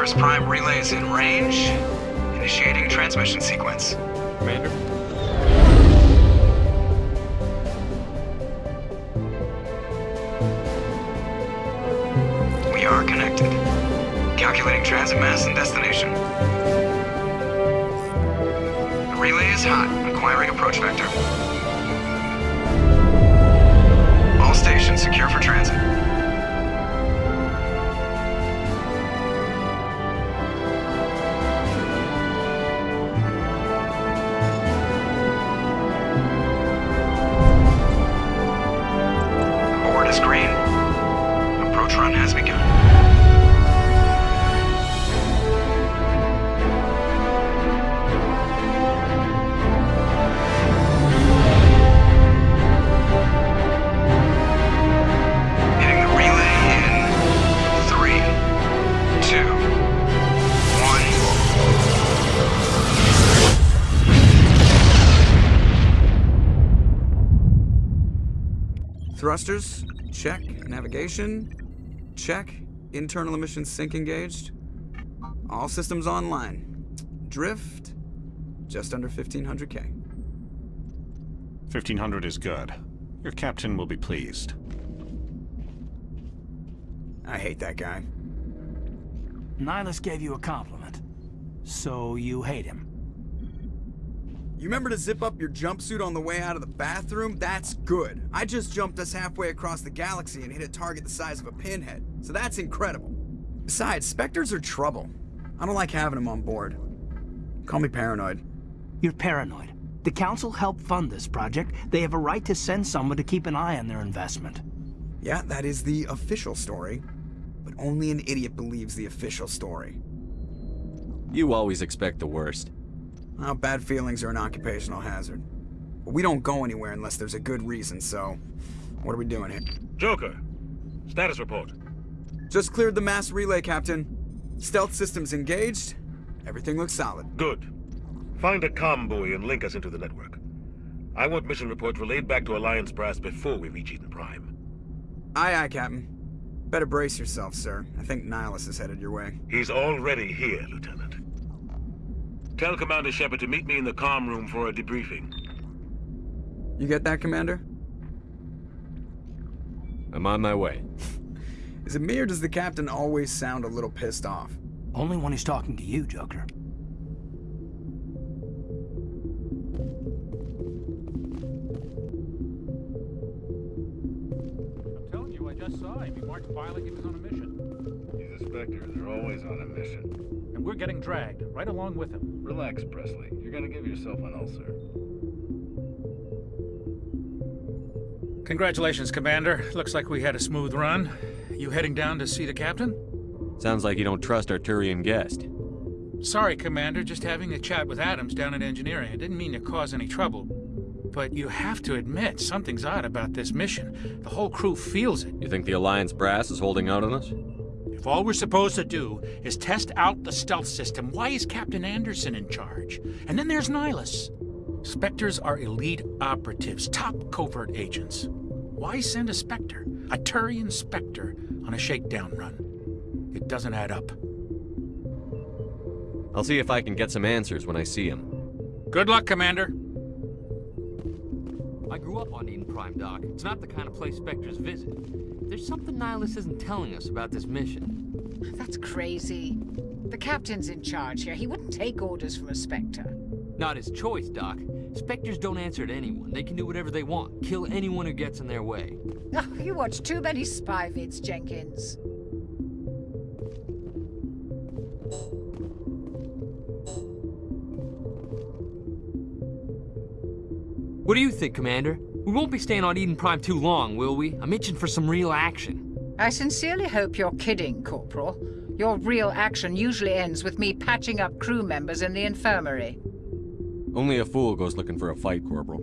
Arcturus Prime relay is in range. Initiating transmission sequence. Commander? We are connected. Calculating transit mass and destination. The relay is hot. Acquiring approach vector. Navigation, check. Internal emissions sync engaged. All systems online. Drift, just under 1500k. 1500 is good. Your captain will be pleased. I hate that guy. Nihlus gave you a compliment. So you hate him. You remember to zip up your jumpsuit on the way out of the bathroom? That's good. I just jumped us halfway across the galaxy and hit a target the size of a pinhead, so that's incredible. Besides, Spectres are trouble. I don't like having them on board. Call me paranoid. You're paranoid. The Council helped fund this project. They have a right to send someone to keep an eye on their investment. Yeah, that is the official story. But only an idiot believes the official story. You always expect the worst. Well, bad feelings are an occupational hazard. But we don't go anywhere unless there's a good reason, so... What are we doing here? Joker, status report. Just cleared the mass relay, Captain. Stealth systems engaged. Everything looks solid. Good. Find a comm buoy and link us into the network. I want mission reports relayed back to Alliance Brass before we reach Eden Prime. Aye, aye, Captain. Better brace yourself, sir. I think Nihlus is headed your way. He's already here, Lieutenant. Tell Commander Shepard to meet me in the comm room for a debriefing. You get that, Commander? I'm on my way. Is it me or does the Captain always sound a little pissed off? Only when he's talking to you, Joker. I'm telling you, I just saw him. He marked by like he was on a mission. He's a Spectre. They're always on a mission. And we're getting dragged, right along with them. Relax, Presley. You're gonna give yourself an ulcer. Congratulations, Commander. Looks like we had a smooth run. You heading down to see the captain? Sounds like you don't trust our Turian guest. Sorry, Commander. Just having a chat with Adams down at engineering. I didn't mean to cause any trouble. But you have to admit, something's odd about this mission. The whole crew feels it. You think the Alliance brass is holding out on us? If all we're supposed to do is test out the stealth system, why is Captain Anderson in charge? And then there's Nihlus. Spectres are elite operatives, top covert agents. Why send a Spectre, a Turian Spectre, on a shakedown run? It doesn't add up. I'll see if I can get some answers when I see him. Good luck, Commander. I grew up on Eden Prime, Doc. It's not the kind of place Spectres visit. There's something Nihlus isn't telling us about this mission. That's crazy. The captain's in charge here. He wouldn't take orders from a Spectre. Not his choice, Doc. Spectres don't answer to anyone. They can do whatever they want. Kill anyone who gets in their way. Oh, you watch too many spy vids, Jenkins. What do you think, Commander? We won't be staying on Eden Prime too long, will we? I'm itching for some real action. I sincerely hope you're kidding, Corporal. Your real action usually ends with me patching up crew members in the infirmary. Only a fool goes looking for a fight, Corporal.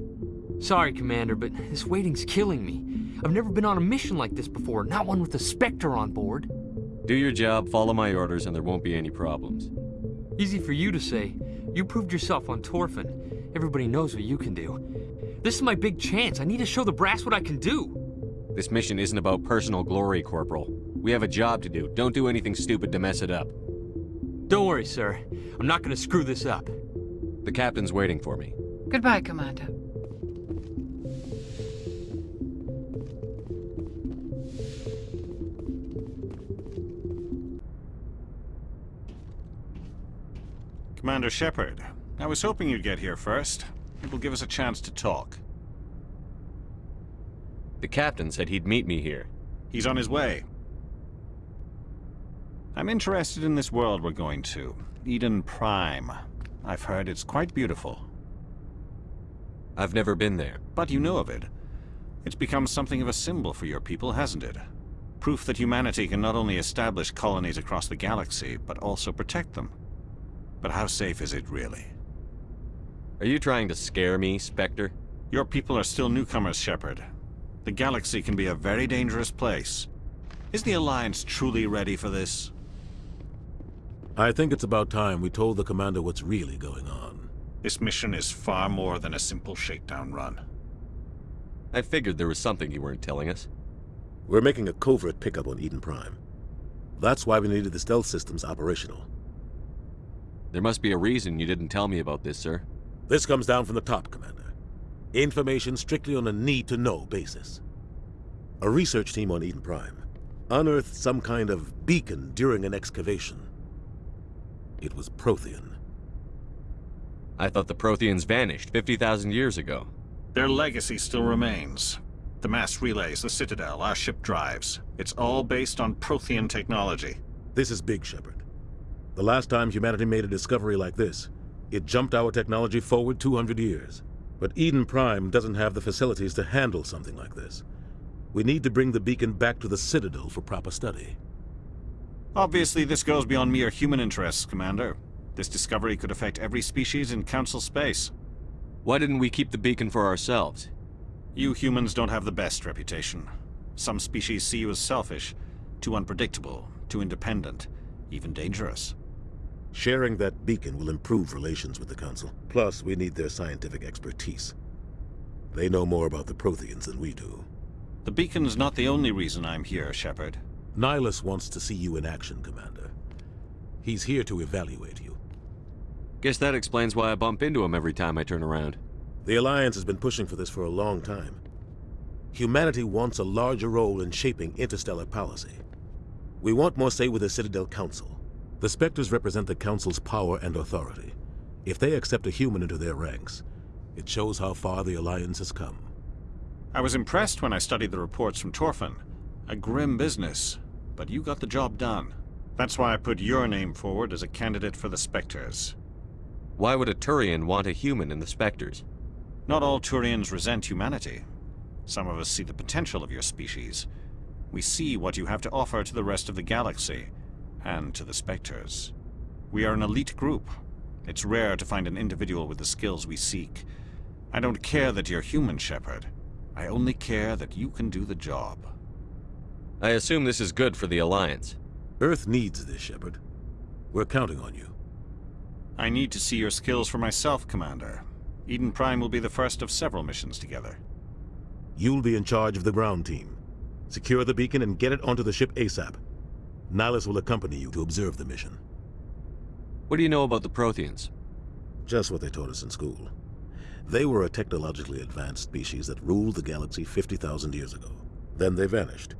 Sorry, Commander, but this waiting's killing me. I've never been on a mission like this before, not one with a Spectre on board. Do your job, follow my orders, and there won't be any problems. Easy for you to say. You proved yourself on Torfan. Everybody knows what you can do. This is my big chance. I need to show the brass what I can do. This mission isn't about personal glory, Corporal. We have a job to do. Don't do anything stupid to mess it up. Don't worry, sir. I'm not gonna screw this up. The captain's waiting for me. Goodbye, Commander. Commander Shepard, I was hoping you'd get here first. It will give us a chance to talk. The captain said he'd meet me here. He's on his way. I'm interested in this world we're going to. Eden Prime. I've heard it's quite beautiful. I've never been there. But you know of it. It's become something of a symbol for your people, hasn't it? Proof that humanity can not only establish colonies across the galaxy, but also protect them. But how safe is it really? Are you trying to scare me, Spectre? Your people are still newcomers, Shepard. The galaxy can be a very dangerous place. Is the Alliance truly ready for this? I think it's about time we told the Commander what's really going on. This mission is far more than a simple shakedown run. I figured there was something you weren't telling us. We're making a covert pickup on Eden Prime. That's why we needed the stealth systems operational. There must be a reason you didn't tell me about this, sir. This comes down from the top, Commander. Information strictly on a need-to-know basis. A research team on Eden Prime unearthed some kind of beacon during an excavation. It was Prothean. I thought the Protheans vanished 50,000 years ago. Their legacy still remains. The mass relays, the Citadel, our ship drives. It's all based on Prothean technology. This is big, Shepard. The last time humanity made a discovery like this, it jumped our technology forward 200 years. But Eden Prime doesn't have the facilities to handle something like this. We need to bring the beacon back to the Citadel for proper study. Obviously, this goes beyond mere human interests, Commander. This discovery could affect every species in Council space. Why didn't we keep the beacon for ourselves? You humans don't have the best reputation. Some species see you as selfish, too unpredictable, too independent, even dangerous. Sharing that beacon will improve relations with the Council. Plus, we need their scientific expertise. They know more about the Protheans than we do. The beacon's not the only reason I'm here, Shepard. Nihlus wants to see you in action, Commander. He's here to evaluate you. Guess that explains why I bump into him every time I turn around. The Alliance has been pushing for this for a long time. Humanity wants a larger role in shaping interstellar policy. We want more say with the Citadel Council. The Spectres represent the Council's power and authority. If they accept a human into their ranks, it shows how far the Alliance has come. I was impressed when I studied the reports from Torfan. A grim business, but you got the job done. That's why I put your name forward as a candidate for the Spectres. Why would a Turian want a human in the Spectres? Not all Turians resent humanity. Some of us see the potential of your species. We see what you have to offer to the rest of the galaxy, and to the Spectres. We are an elite group. It's rare to find an individual with the skills we seek. I don't care that you're human, Shepard. I only care that you can do the job. I assume this is good for the Alliance. Earth needs this, Shepard. We're counting on you. I need to see your skills for myself, Commander. Eden Prime will be the first of several missions together. You'll be in charge of the ground team. Secure the beacon and get it onto the ship ASAP. Nihlus will accompany you to observe the mission. What do you know about the Protheans? Just what they taught us in school. They were a technologically advanced species that ruled the galaxy 50,000 years ago. Then they vanished.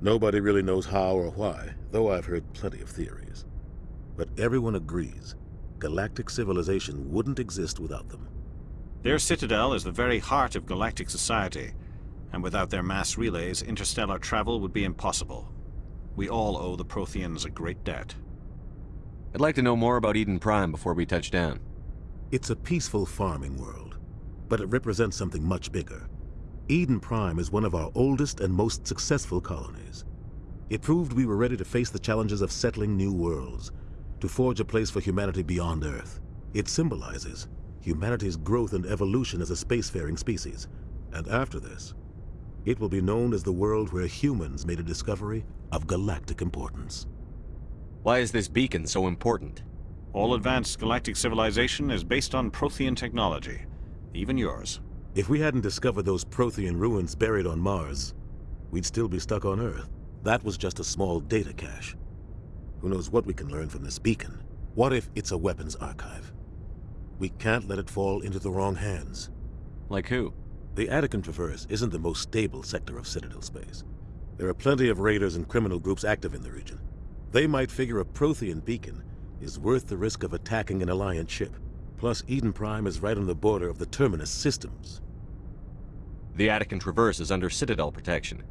Nobody really knows how or why, though I've heard plenty of theories. But everyone agrees galactic civilization wouldn't exist without them. Their citadel is the very heart of galactic society, and without their mass relays, interstellar travel would be impossible. We all owe the Protheans a great debt. I'd like to know more about Eden Prime before we touch down. It's a peaceful farming world, but it represents something much bigger. Eden Prime is one of our oldest and most successful colonies. It proved we were ready to face the challenges of settling new worlds, to forge a place for humanity beyond Earth. It symbolizes humanity's growth and evolution as a spacefaring species. And after this, it will be known as the world where humans made a discovery of galactic importance. Why is this beacon so important? All advanced galactic civilization is based on Prothean technology, even yours. If we hadn't discovered those Prothean ruins buried on Mars, we'd still be stuck on Earth. That was just a small data cache. Who knows what we can learn from this beacon What if it's a weapons archive? We can't let it fall into the wrong hands. Like who? The Attican Traverse isn't the most stable sector of Citadel space. There are plenty of raiders and criminal groups active in the region. They might figure a Prothean beacon is worth the risk of attacking an Alliance ship. Plus, Eden Prime is right on the border of the Terminus systems. The Attican Traverse is under Citadel protection.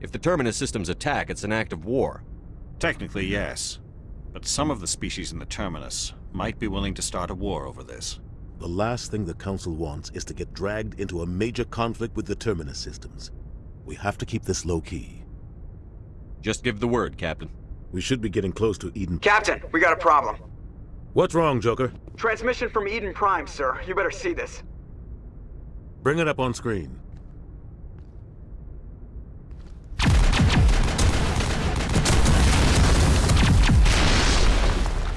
If the Terminus systems attack, it's an act of war. Technically, yes. But some of the species in the Terminus might be willing to start a war over this. The last thing the Council wants is to get dragged into a major conflict with the Terminus systems. We have to keep this low-key. Just give the word, Captain. We should be getting close to Eden... Captain, we got a problem. What's wrong, Joker? Transmission from Eden Prime, sir. You better see this. Bring it up on screen.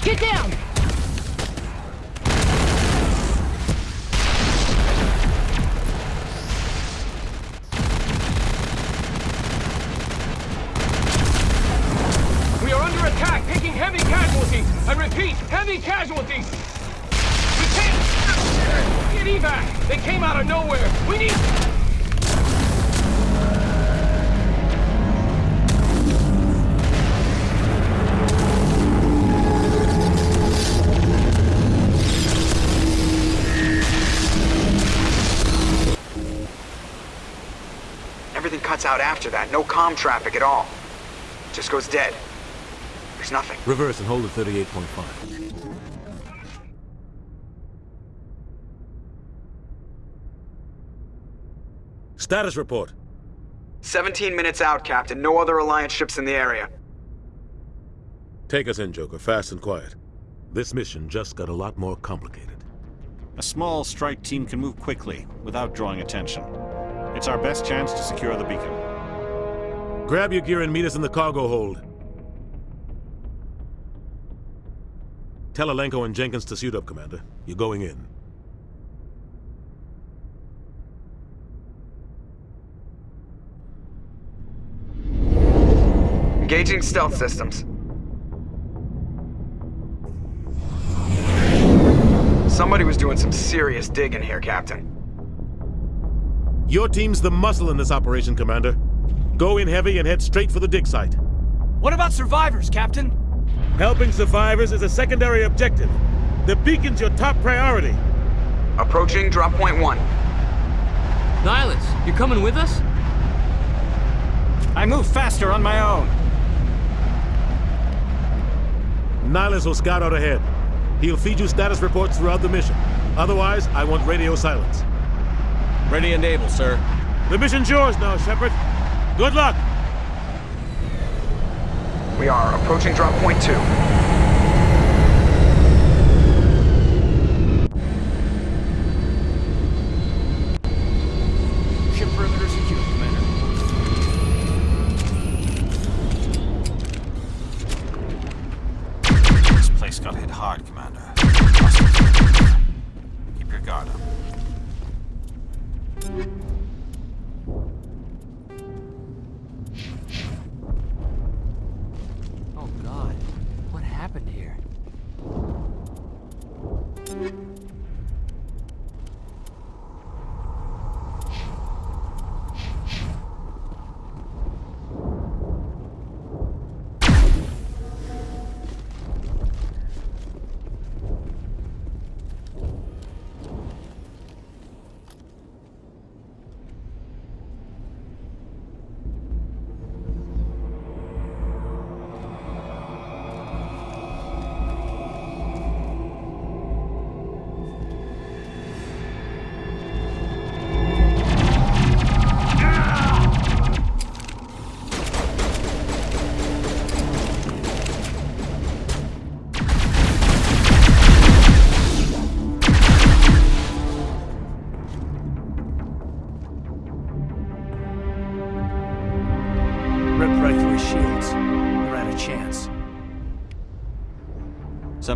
Get down! Heavy casualties. We can't get evac. They came out of nowhere. We need. Everything cuts out after that. No comm traffic at all. Just goes dead. There's nothing. Reverse and hold at 38.5. Status report. 17 minutes out, Captain. No other Alliance ships in the area. Take us in, Joker, fast and quiet. This mission just got a lot more complicated. A small strike team can move quickly, without drawing attention. It's our best chance to secure the beacon. Grab your gear and meet us in the cargo hold. Tell Alenko and Jenkins to suit up, Commander. You're going in. Engaging stealth systems. Somebody was doing some serious digging here, Captain. Your team's the muscle in this operation, Commander. Go in heavy and head straight for the dig site. What about survivors, Captain? Helping survivors is a secondary objective. The beacon's your top priority. Approaching drop point one. Nihlus, you coming with us? I move faster on my own. Nihlus will scout out ahead. He'll feed you status reports throughout the mission. Otherwise, I want radio silence. Ready and able, sir. The mission's yours now, Shepard. Good luck! We are approaching drop point two. Ship perimeter Commander. This place got hit hard,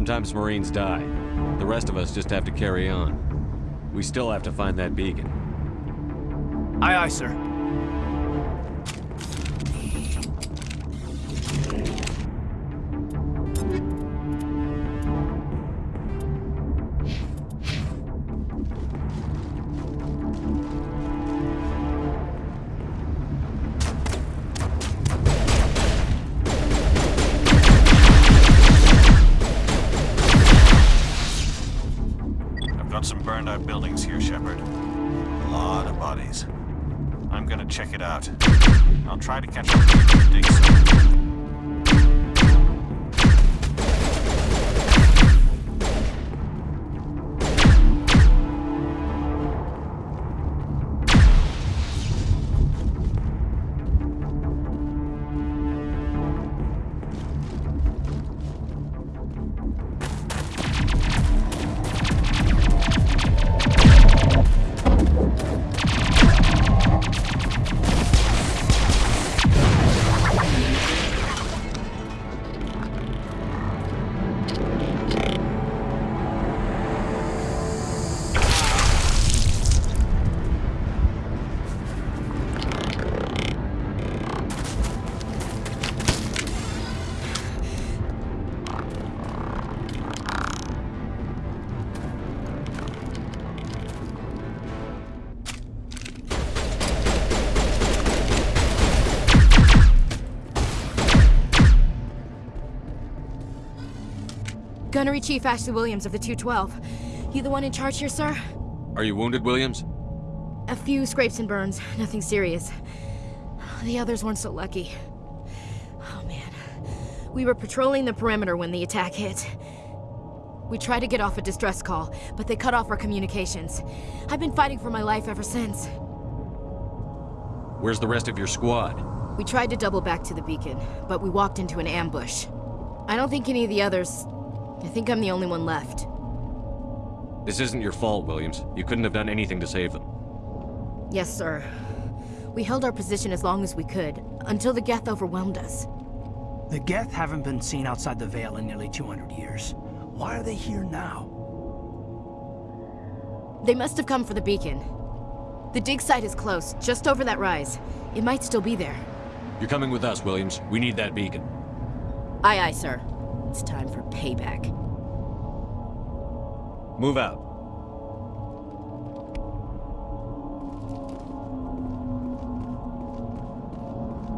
Sometimes Marines die. The rest of us just have to carry on. We still have to find that beacon. Aye, aye, sir. Gunnery Chief Ashley Williams of the 212. You the one in charge here, sir? Are you wounded, Williams? A few scrapes and burns, nothing serious. The others weren't so lucky. Oh man. We were patrolling the perimeter when the attack hit. We tried to get off a distress call, but they cut off our communications. I've been fighting for my life ever since. Where's the rest of your squad? We tried to double back to the beacon, but we walked into an ambush. I don't think any of the others... I think I'm the only one left. This isn't your fault, Williams. You couldn't have done anything to save them. Yes, sir. We held our position as long as we could, until the Geth overwhelmed us. The Geth haven't been seen outside the Veil in nearly 200 years. Why are they here now? They must have come for the beacon. The dig site is close, just over that rise. It might still be there. You're coming with us, Williams. We need that beacon. Aye, aye, sir. It's time for payback. Move out.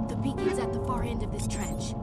The beacon's at the far end of this trench.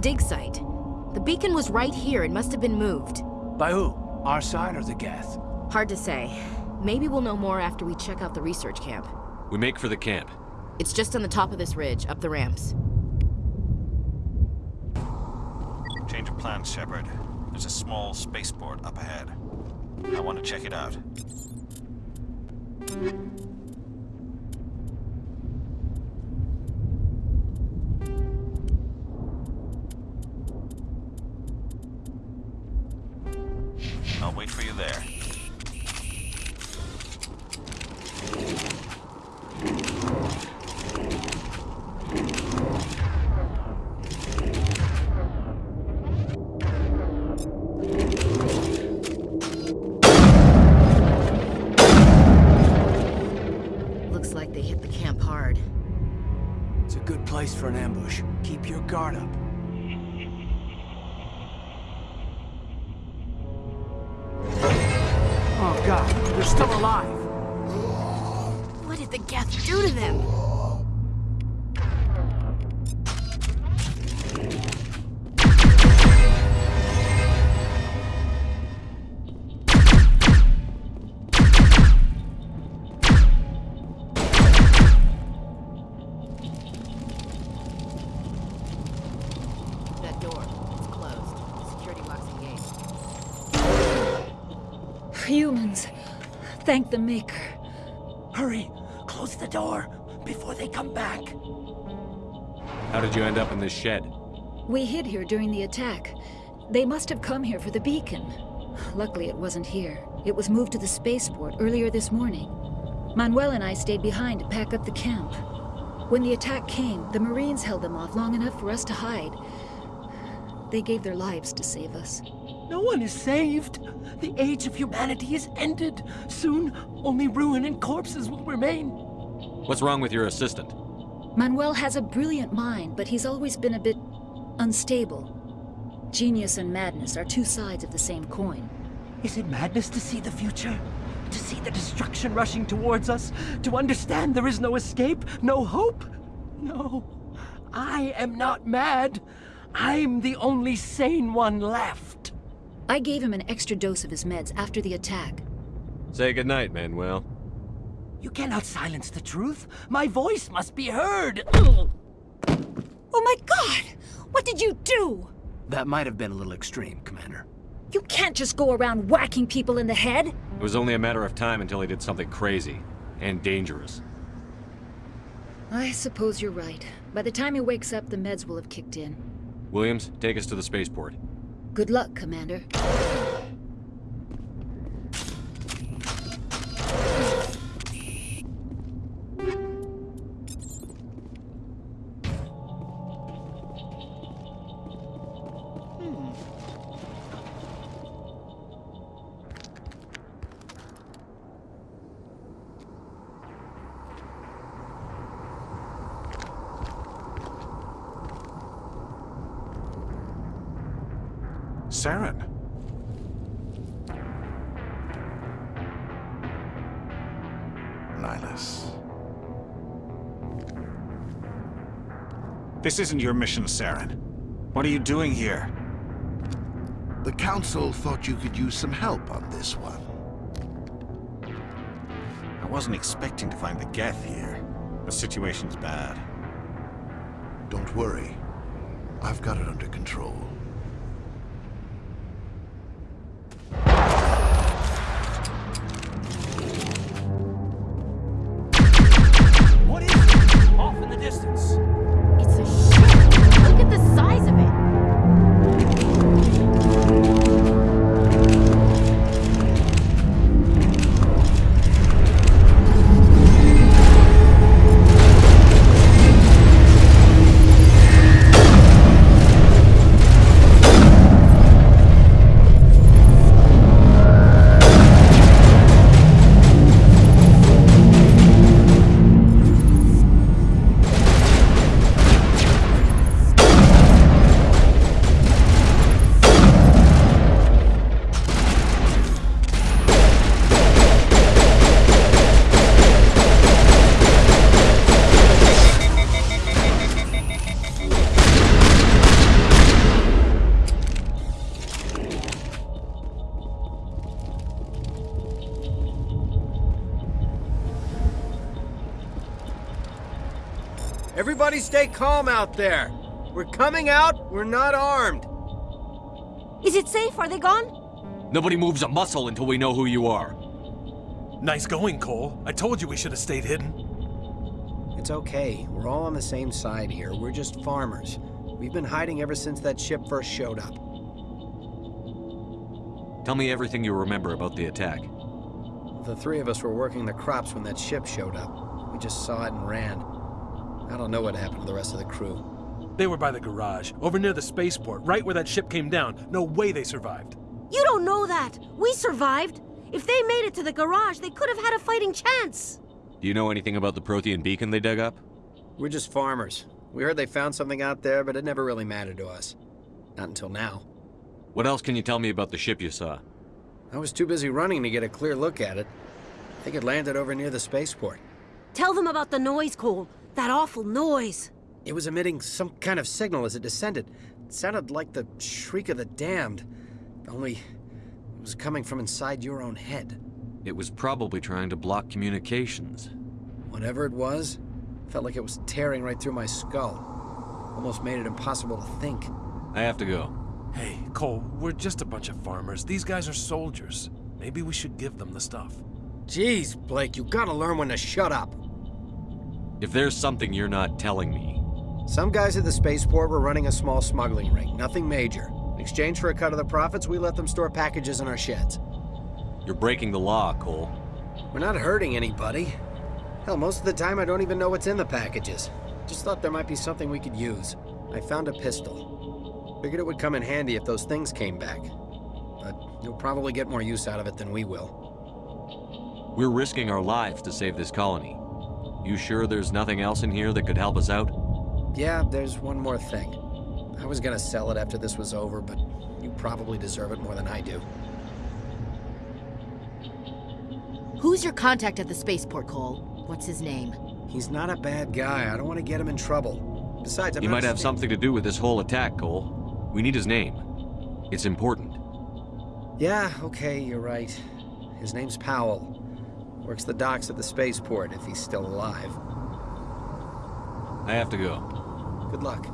Dig site. The beacon was right here. It must have been moved. By who? Our side or the Geth? Hard to say. Maybe we'll know more after we check out the research camp. We make for the camp. It's just on the top of this ridge, up the ramps. Change of plans, Shepard. There's a small spaceport up ahead. I want to check it out. Thank the Maker. Hurry! Close the door before they come back. How did you end up in this shed? We hid here during the attack. They must have come here for the beacon. Luckily, it wasn't here. It was moved to the spaceport earlier this morning. Manuel and I stayed behind to pack up the camp. When the attack came, the Marines held them off long enough for us to hide. They gave their lives to save us. No one is saved. The age of humanity is ended. Soon, only ruin and corpses will remain. What's wrong with your assistant? Manuel has a brilliant mind, but he's always been a bit unstable. Genius and madness are two sides of the same coin. Is it madness to see the future? To see the destruction rushing towards us? To understand there is no escape? No hope? No. I am not mad. I'm the only sane one left. I gave him an extra dose of his meds after the attack. Say goodnight, Manuel. You cannot silence the truth. My voice must be heard. Oh my god! What did you do? That might have been a little extreme, Commander. You can't just go around whacking people in the head. It was only a matter of time until he did something crazy and dangerous. I suppose you're right. By the time he wakes up, the meds will have kicked in. Williams, take us to the spaceport. Good luck, Commander. Saren. Nihlus. This isn't your mission, Saren. What are you doing here? The Council thought you could use some help on this one. I wasn't expecting to find the Geth here. The situation's bad. Don't worry. I've got it under control. Everybody stay calm out there. We're coming out, we're not armed. Is it safe? Are they gone? Nobody moves a muscle until we know who you are. Nice going, Cole. I told you we should have stayed hidden. It's okay. We're all on the same side here. We're just farmers. We've been hiding ever since that ship first showed up. Tell me everything you remember about the attack. The three of us were working the crops when that ship showed up. We just saw it and ran. I don't know what happened to the rest of the crew. They were by the garage, over near the spaceport, right where that ship came down. No way they survived. You don't know that. We survived. If they made it to the garage, they could have had a fighting chance. Do you know anything about the Prothean beacon they dug up? We're just farmers. We heard they found something out there, but it never really mattered to us. Not until now. What else can you tell me about the ship you saw? I was too busy running to get a clear look at it. I think it landed over near the spaceport. Tell them about the noise, Cole. That awful noise. It was emitting some kind of signal as it descended. It sounded like the shriek of the damned. Only, it was coming from inside your own head. It was probably trying to block communications. Whatever it was, felt like it was tearing right through my skull. Almost made it impossible to think. I have to go. Hey, Cole, we're just a bunch of farmers. These guys are soldiers. Maybe we should give them the stuff. Jeez, Blake, you gotta learn when to shut up. If there's something you're not telling me... Some guys at the spaceport were running a small smuggling ring, nothing major. In exchange for a cut of the profits, we let them store packages in our sheds. You're breaking the law, Cole. We're not hurting anybody. Hell, most of the time I don't even know what's in the packages. Just thought there might be something we could use. I found a pistol. Figured it would come in handy if those things came back. But you'll probably get more use out of it than we will. We're risking our lives to save this colony. You sure there's nothing else in here that could help us out? Yeah, there's one more thing. I was gonna sell it after this was over, but you probably deserve it more than I do. Who's your contact at the spaceport, Cole? What's his name? He's not a bad guy. I don't want to get him in trouble. Besides, I'm he not might have something to do with this whole attack, Cole. We need his name. It's important. Yeah, okay, you're right. His name's Powell. Works the docks at the spaceport if he's still alive. I have to go. Good luck.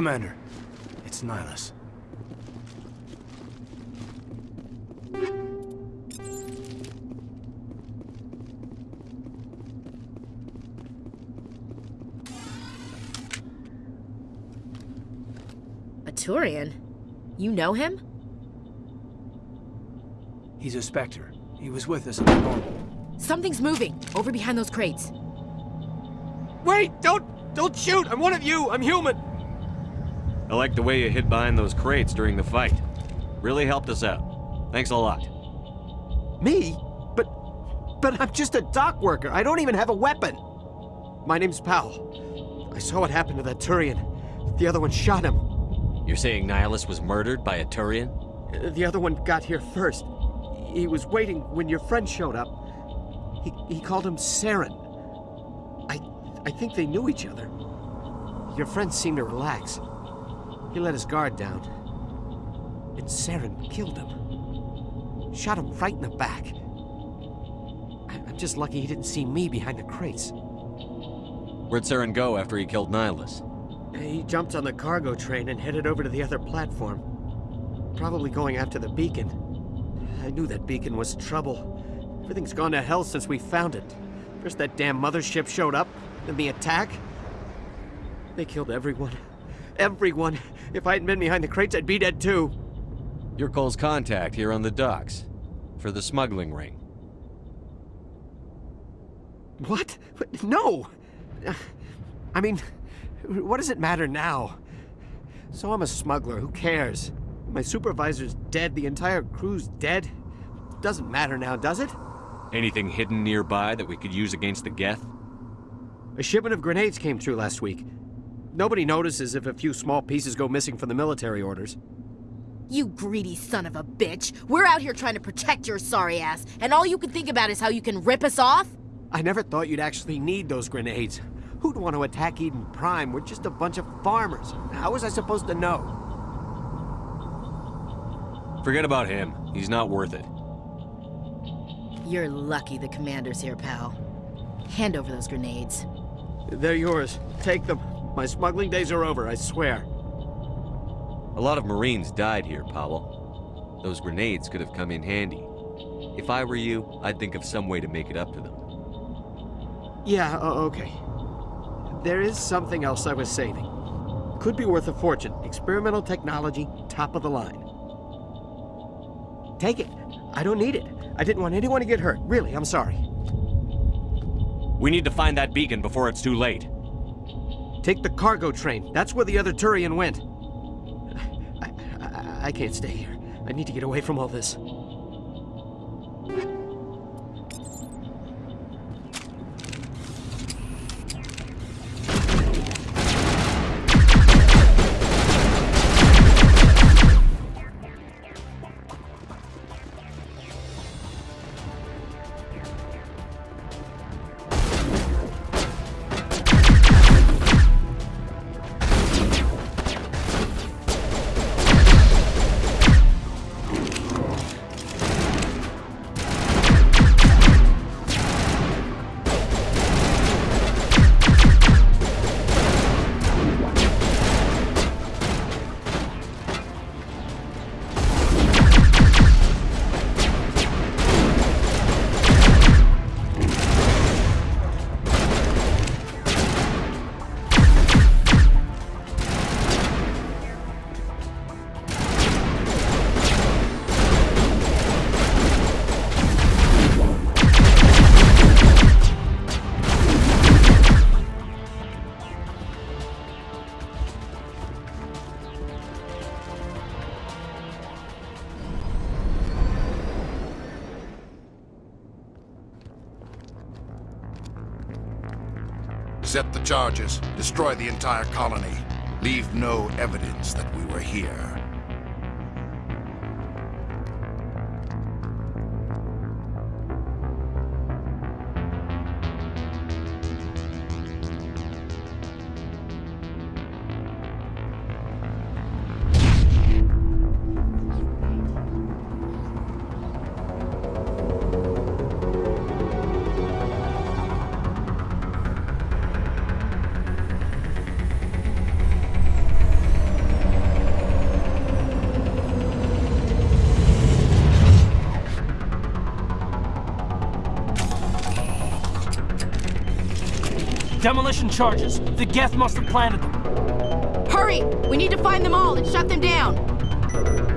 Commander, it's Nihlus. A Turian? You know him? He's a Spectre. He was with us in the normal. Something's moving, over behind those crates. Wait! Don't... Don't shoot! I'm one of you! I'm human! I like the way you hid behind those crates during the fight. Really helped us out. Thanks a lot. Me? But... But I'm just a dock worker. I don't even have a weapon. My name's Powell. I saw what happened to that Turian. The other one shot him. You're saying Nihlus was murdered by a Turian? The other one got here first. He was waiting when your friend showed up. He, he called him Saren. I, I think they knew each other. Your friend seemed to relax. He let his guard down. And Saren killed him. Shot him right in the back. I- I'm just lucky he didn't see me behind the crates. Where'd Saren go after he killed Nihlus? He jumped on the cargo train and headed over to the other platform. Probably going after the beacon. I knew that beacon was trouble. Everything's gone to hell since we found it. First that damn mothership showed up, then the attack. They killed everyone. Everyone. If I hadn't been behind the crates, I'd be dead too. You're Cole's contact here on the docks. For the smuggling ring. What? What? No! I mean, what does it matter now? So I'm a smuggler, who cares? My supervisor's dead, the entire crew's dead. Doesn't matter now, does it? Anything hidden nearby that we could use against the Geth? A shipment of grenades came through last week. Nobody notices if a few small pieces go missing from the military orders. You greedy son of a bitch. We're out here trying to protect your sorry ass, and all you can think about is how you can rip us off? I never thought you'd actually need those grenades. Who'd want to attack Eden Prime? We're just a bunch of farmers. How was I supposed to know? Forget about him. He's not worth it. You're lucky the commander's here, pal. Hand over those grenades. They're yours. Take them. My smuggling days are over, I swear. A lot of Marines died here, Powell. Those grenades could have come in handy. If I were you, I'd think of some way to make it up to them. Yeah, okay. There is something else I was saving. Could be worth a fortune. Experimental technology, top of the line. Take it. I don't need it. I didn't want anyone to get hurt. Really, I'm sorry. We need to find that beacon before it's too late. Take the cargo train. That's where the other Turian went. I, I, I can't stay here. I need to get away from all this. Charges. Destroy the entire colony. Leave no evidence that we were here. Charges. The Geth must have planted them. Hurry! We need to find them all and shut them down!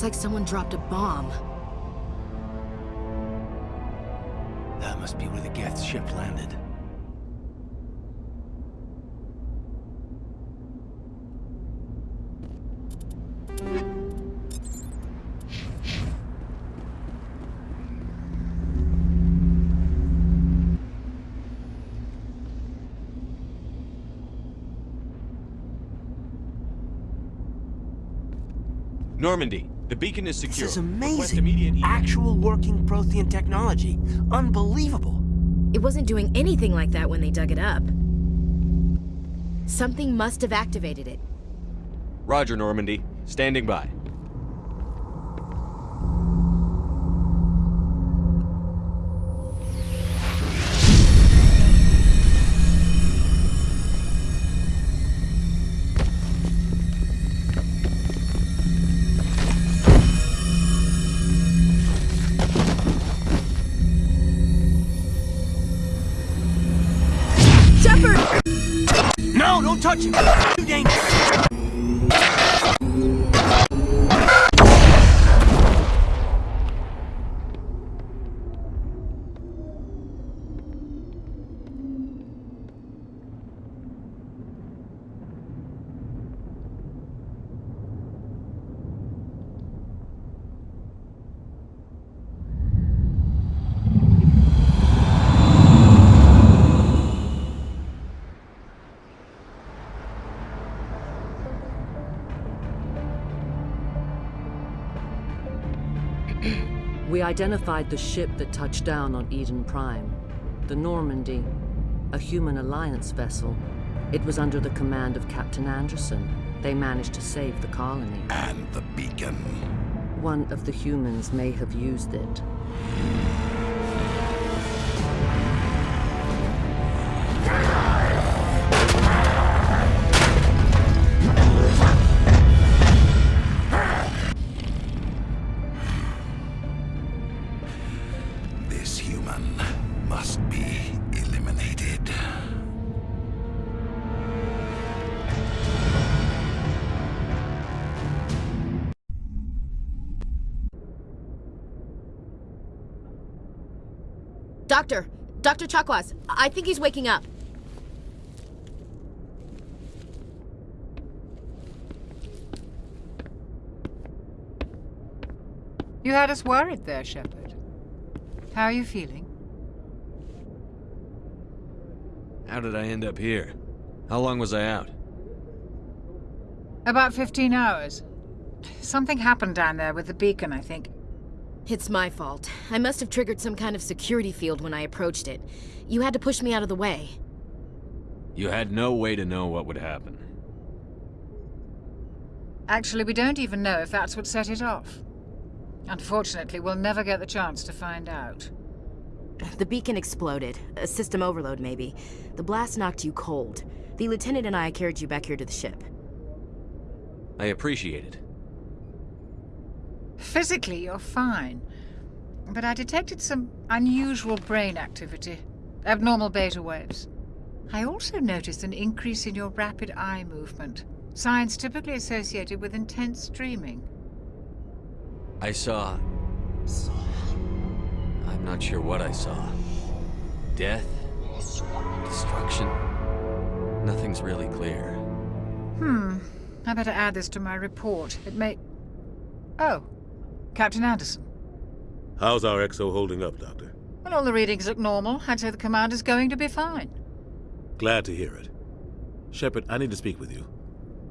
It's like someone dropped a bomb. That must be where the Geth ship landed. Normandy, the beacon is secure. This is Request amazing. immediate e- Actual working Prothean technology. Unbelievable. It wasn't doing anything like that when they dug it up. Something must have activated it. Roger, Normandy. Standing by. Touch him! Identified the ship that touched down on Eden Prime. The Normandy, a human alliance vessel. It was under the command of Captain Anderson. They managed to save the colony. And the beacon. One of the humans may have used it. Dr. Chakwas, I think he's waking up. You had us worried there, Shepard. How are you feeling? How did I end up here? How long was I out? About 15 hours. Something happened down there with the beacon, I think. It's my fault. I must have triggered some kind of security field when I approached it. You had to push me out of the way. You had no way to know what would happen. Actually, we don't even know if that's what set it off. Unfortunately, we'll never get the chance to find out. The beacon exploded. A system overload, maybe. The blast knocked you cold. The lieutenant and I carried you back here to the ship. I appreciate it. Physically, you're fine. But I detected some unusual brain activity. Abnormal beta waves. I also noticed an increase in your rapid eye movement. Signs typically associated with intense dreaming. I saw... I'm not sure what I saw. Death? Destruction? Nothing's really clear. Hmm. I better add this to my report. It may... Oh. Captain Anderson. How's our XO holding up, Doctor? Well, all the readings look normal. I'd say the commander's going to be fine. Glad to hear it. Shepard, I need to speak with you.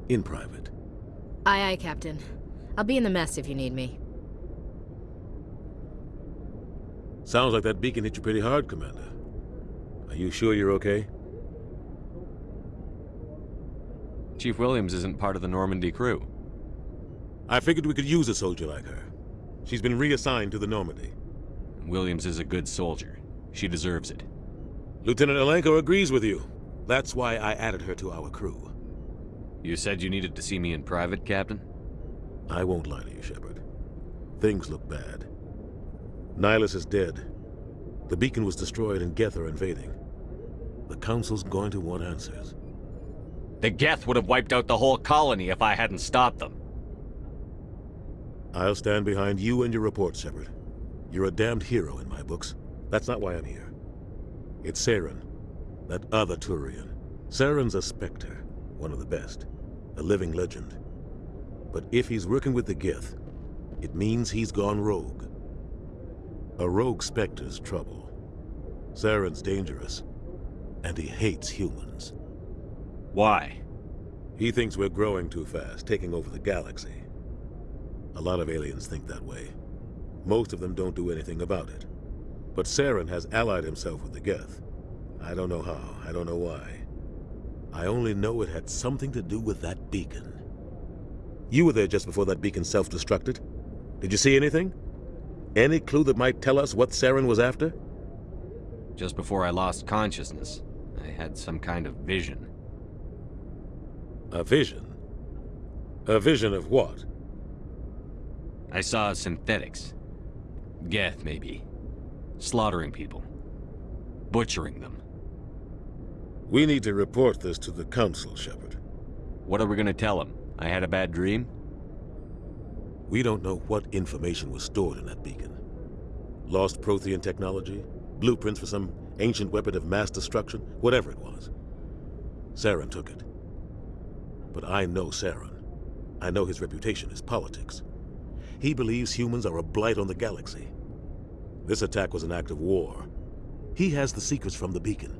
In private. Aye, aye, Captain. I'll be in the mess if you need me. Sounds like that beacon hit you pretty hard, Commander. Are you sure you're okay? Chief Williams isn't part of the Normandy crew. I figured we could use a soldier like her. She's been reassigned to the Normandy. Williams is a good soldier. She deserves it. Lieutenant Alenko agrees with you. That's why I added her to our crew. You said you needed to see me in private, Captain? I won't lie to you, Shepard. Things look bad. Nihlus is dead. The beacon was destroyed and Geth are invading. The Council's going to want answers. The Geth would have wiped out the whole colony if I hadn't stopped them. I'll stand behind you and your report, Shepard. You're a damned hero in my books. That's not why I'm here. It's Saren, that other Turian. Saren's a Spectre, one of the best, a living legend. But if he's working with the Geth, it means he's gone rogue. A rogue Spectre's trouble. Saren's dangerous, and he hates humans. Why? He thinks we're growing too fast, taking over the galaxy. A lot of aliens think that way. Most of them don't do anything about it. But Saren has allied himself with the Geth. I don't know how, I don't know why. I only know it had something to do with that beacon. You were there just before that beacon self-destructed. Did you see anything? Any clue that might tell us what Saren was after? Just before I lost consciousness, I had some kind of vision. A vision? A vision of what? I saw synthetics. Geth, maybe. Slaughtering people. Butchering them. We need to report this to the Council, Shepard. What are we gonna tell them? I had a bad dream? We don't know what information was stored in that beacon. Lost Prothean technology? Blueprints for some ancient weapon of mass destruction? Whatever it was. Saren took it. But I know Saren. I know his reputation is politics. He believes humans are a blight on the galaxy. This attack was an act of war. He has the secrets from the beacon.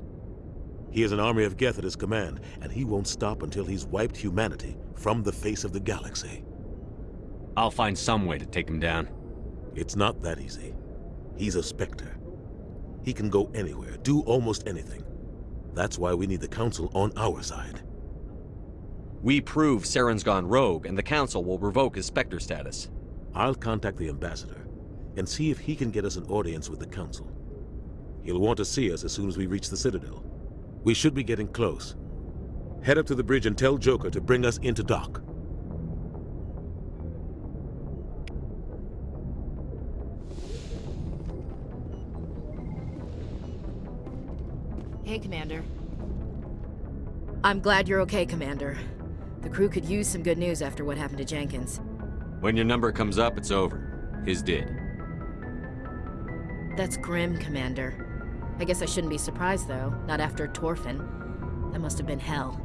He has an army of Geth at his command, and he won't stop until he's wiped humanity from the face of the galaxy. I'll find some way to take him down. It's not that easy. He's a Spectre. He can go anywhere, do almost anything. That's why we need the Council on our side. We prove Saren's gone rogue, and the Council will revoke his Spectre status. I'll contact the Ambassador and see if he can get us an audience with the Council. He'll want to see us as soon as we reach the Citadel. We should be getting close. Head up to the bridge and tell Joker to bring us into dock. Hey, Commander. I'm glad you're okay, Commander. The crew could use some good news after what happened to Jenkins. When your number comes up, it's over. His did. That's grim, Commander. I guess I shouldn't be surprised, though. Not after Torfan. That must have been hell.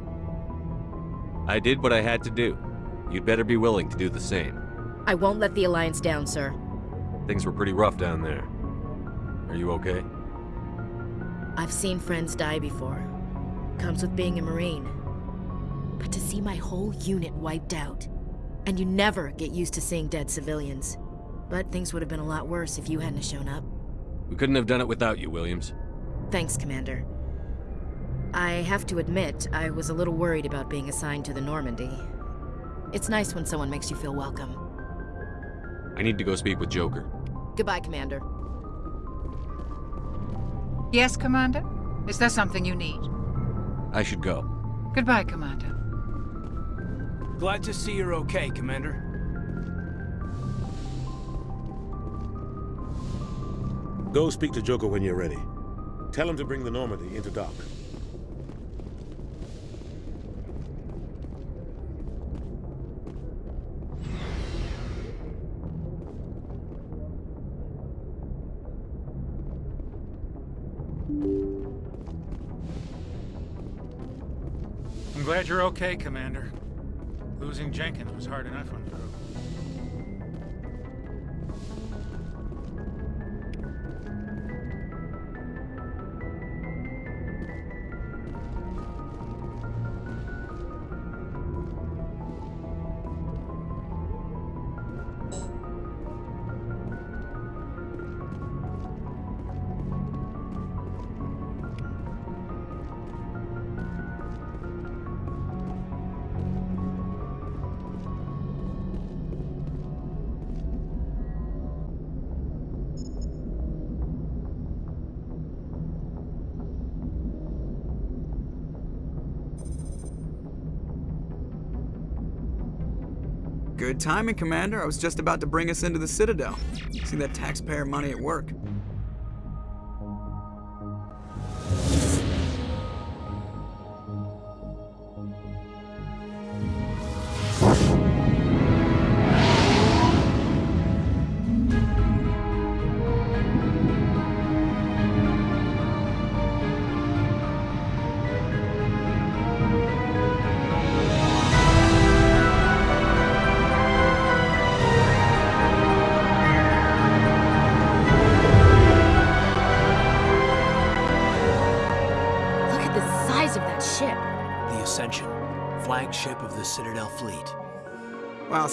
I did what I had to do. You'd better be willing to do the same. I won't let the Alliance down, sir. Things were pretty rough down there. Are you okay? I've seen friends die before. Comes with being a Marine. But to see my whole unit wiped out. And you never get used to seeing dead civilians. But things would have been a lot worse if you hadn't shown up. We couldn't have done it without you, Williams. Thanks, Commander. I have to admit, I was a little worried about being assigned to the Normandy. It's nice when someone makes you feel welcome. I need to go speak with Joker. Goodbye, Commander. Yes, Commander? Is there something you need? I should go. Goodbye, Commander. Glad to see you're okay, Commander. Go speak to Joker when you're ready. Tell him to bring the Normandy into dock. I'm glad you're okay, Commander. Losing Jenkins was hard enough on the Good timing, Commander. I was just about to bring us into the Citadel. See that taxpayer money at work.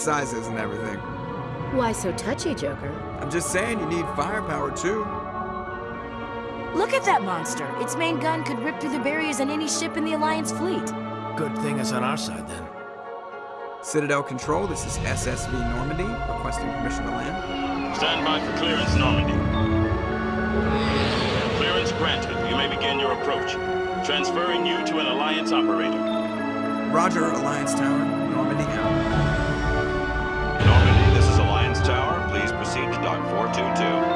Well, size isn't everything. Why so touchy, Joker? I'm just saying you need firepower too. Look at that monster. Its main gun could rip through the barriers in any ship in the Alliance fleet. Good thing it's on our side, then. Citadel Control, this is SSV Normandy, requesting permission to land. Stand by for clearance, Normandy. Clearance granted. You may begin your approach. Transferring you to an Alliance operator. Roger, Alliance Tower, Normandy out. 422.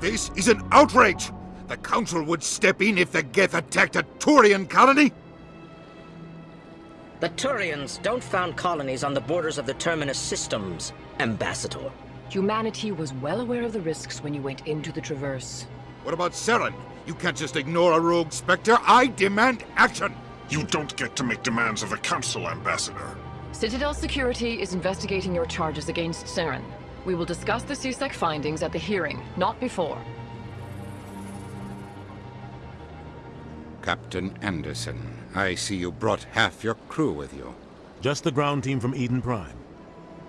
This is an outrage! The Council would step in if the Geth attacked a Turian colony? The Turians don't found colonies on the borders of the Terminus systems, Ambassador. Humanity was well aware of the risks when you went into the Traverse. What about Saren? You can't just ignore a rogue Spectre. I demand action! You don't get to make demands of the Council, Ambassador. Citadel Security is investigating your charges against Saren. We will discuss the CSEC findings at the hearing, not before. Captain Anderson, I see you brought half your crew with you. Just the ground team from Eden Prime,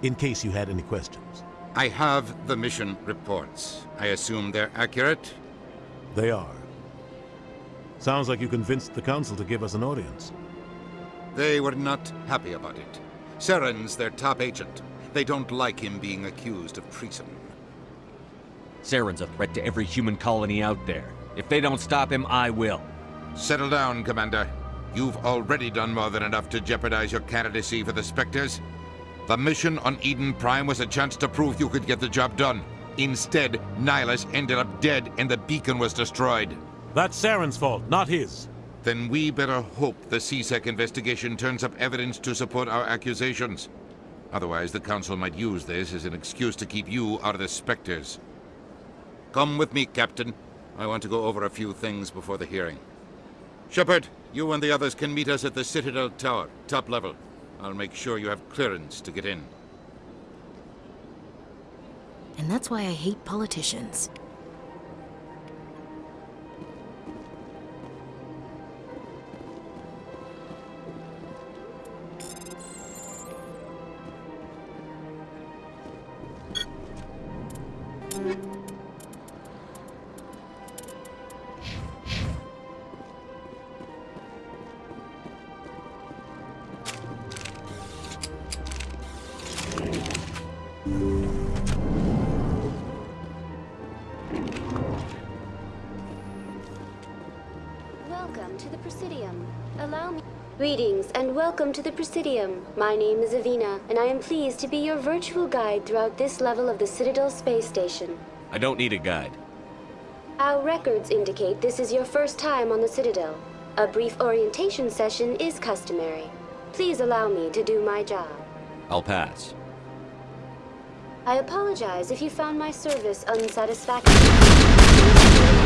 in case you had any questions. I have the mission reports. I assume they're accurate? They are. Sounds like you convinced the Council to give us an audience. They were not happy about it. Saren's their top agent. They don't like him being accused of treason. Saren's a threat to every human colony out there. If they don't stop him, I will. Settle down, Commander. You've already done more than enough to jeopardize your candidacy for the Spectres. The mission on Eden Prime was a chance to prove you could get the job done. Instead, Nihlus ended up dead and the beacon was destroyed. That's Saren's fault, not his. Then we better hope the CSEC investigation turns up evidence to support our accusations. Otherwise, the Council might use this as an excuse to keep you out of the Spectres. Come with me, Captain. I want to go over a few things before the hearing. Shepard, you and the others can meet us at the Citadel Tower, top level. I'll make sure you have clearance to get in. And that's why I hate politicians. My name is Avina, and I am pleased to be your virtual guide throughout this level of the Citadel space station. I don't need a guide. Our records indicate this is your first time on the Citadel. A brief orientation session is customary. Please allow me to do my job. I'll pass. I apologize if you found my service unsatisfactory.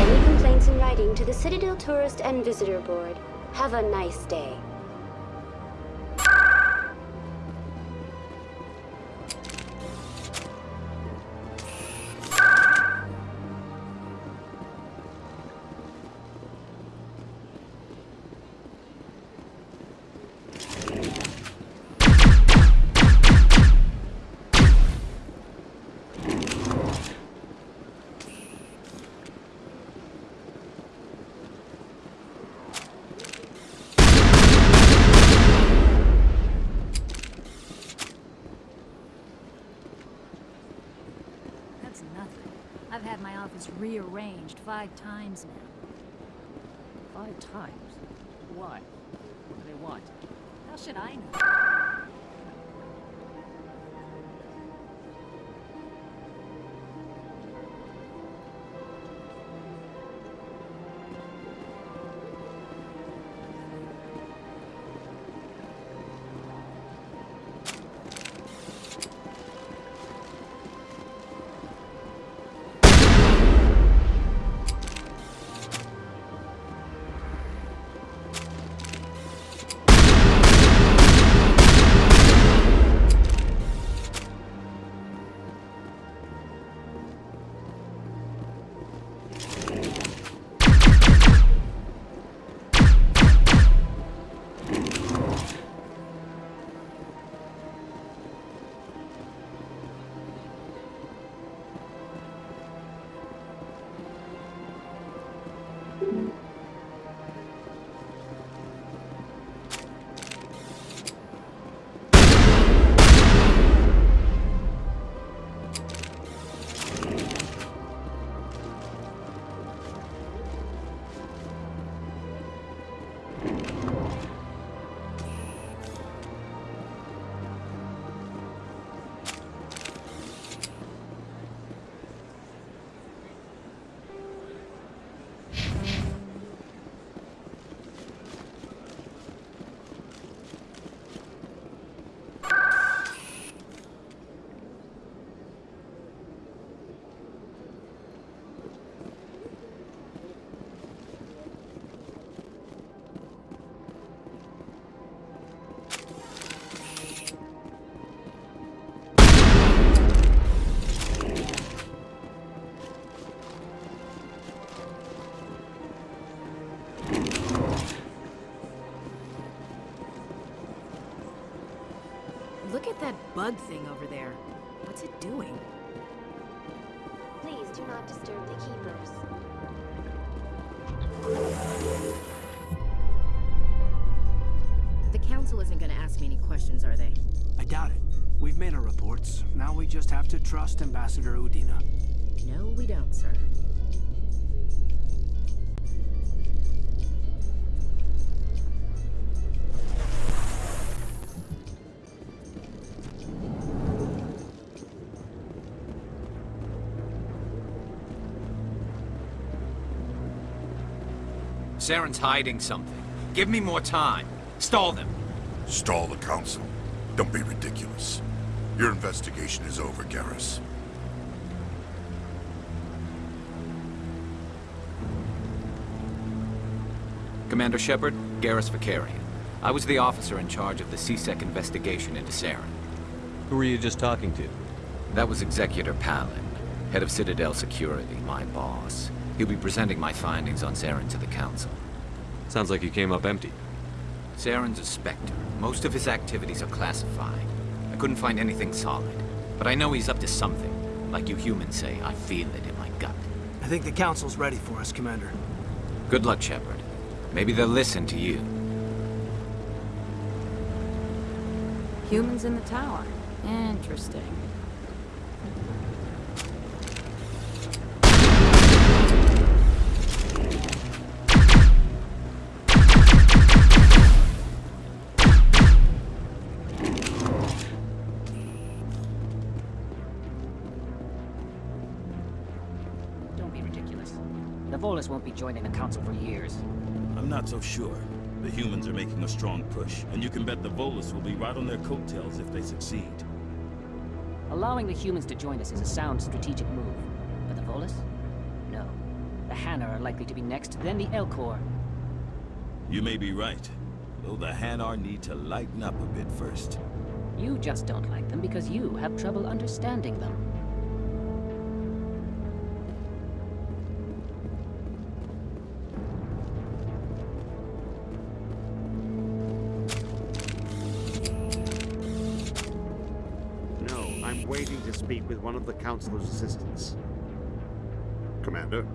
Any complaints in writing to the Citadel Tourist and Visitor Board. Have a nice day. Office rearranged five times now. Five times? Why? What do they want? How should I know? Bug thing over there. What's it doing? Please do not disturb the keepers. The council isn't gonna ask me any questions, are they? I doubt it. We've made our reports. Now we just have to trust Ambassador Udina. No, we don't, sir. Saren's hiding something. Give me more time. Stall them. Stall the council. Don't be ridiculous. Your investigation is over, Garrus. Commander Shepard, Garrus Vakarian. I was the officer in charge of the CSEC investigation into Saren. Who were you just talking to? That was Executor Pallin, head of Citadel Security, my boss. He'll be presenting my findings on Saren to the Council. Sounds like you came up empty. Saren's a Spectre. Most of his activities are classified. I couldn't find anything solid. But I know he's up to something. Like you humans say, I feel it in my gut. I think the council's ready for us, Commander. Good luck, Shepard. Maybe they'll listen to you. Humans in the tower. Interesting. Won't be joining the Council for years. I'm not so sure. The humans are making a strong push, and you can bet the Volus will be right on their coattails if they succeed. Allowing the humans to join us is a sound strategic move. But the Volus? No. The Hanar are likely to be next, then the Elcor. You may be right, though the Hanar need to lighten up a bit first. You just don't like them because you have trouble understanding them. One of the Councilor's assistants. Commander,